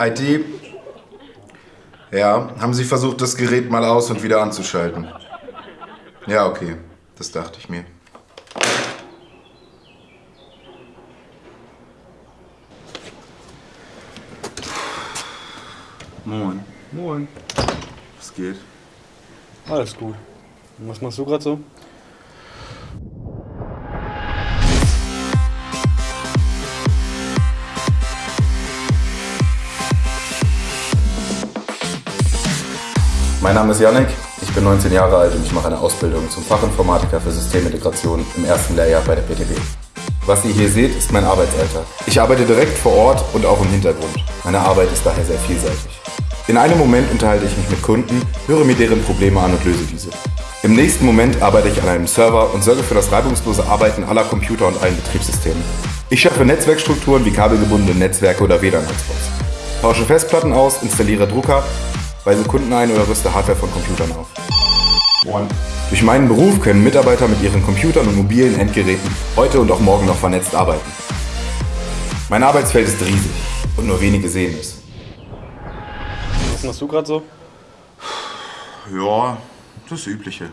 IT, ja, haben sie versucht, das Gerät mal aus und wieder anzuschalten. Ja, okay. Das dachte ich mir. Moin. Moin. Was geht? Alles gut. Und was machst du gerade so? Mein Name ist Yannick, ich bin 19 Jahre alt und ich mache eine Ausbildung zum Fachinformatiker für Systemintegration im ersten Lehrjahr bei der PTB. Was ihr hier seht, ist mein Arbeitsalltag. Ich arbeite direkt vor Ort und auch im Hintergrund. Meine Arbeit ist daher sehr vielseitig. In einem Moment unterhalte ich mich mit Kunden, höre mir deren Probleme an und löse diese. Im nächsten Moment arbeite ich an einem Server und sorge für das reibungslose Arbeiten aller Computer und allen Betriebssystemen. Ich schaffe Netzwerkstrukturen wie kabelgebundene Netzwerke oder WLAN-Hotspots. Tausche Festplatten aus, installiere Drucker weise Kunden ein oder rüste Hardware von Computern auf. Moin. Durch meinen Beruf können Mitarbeiter mit ihren Computern und mobilen Endgeräten heute und auch morgen noch vernetzt arbeiten. Mein Arbeitsfeld ist riesig und nur wenige sehen es. Was machst du gerade so? Ja, das Übliche.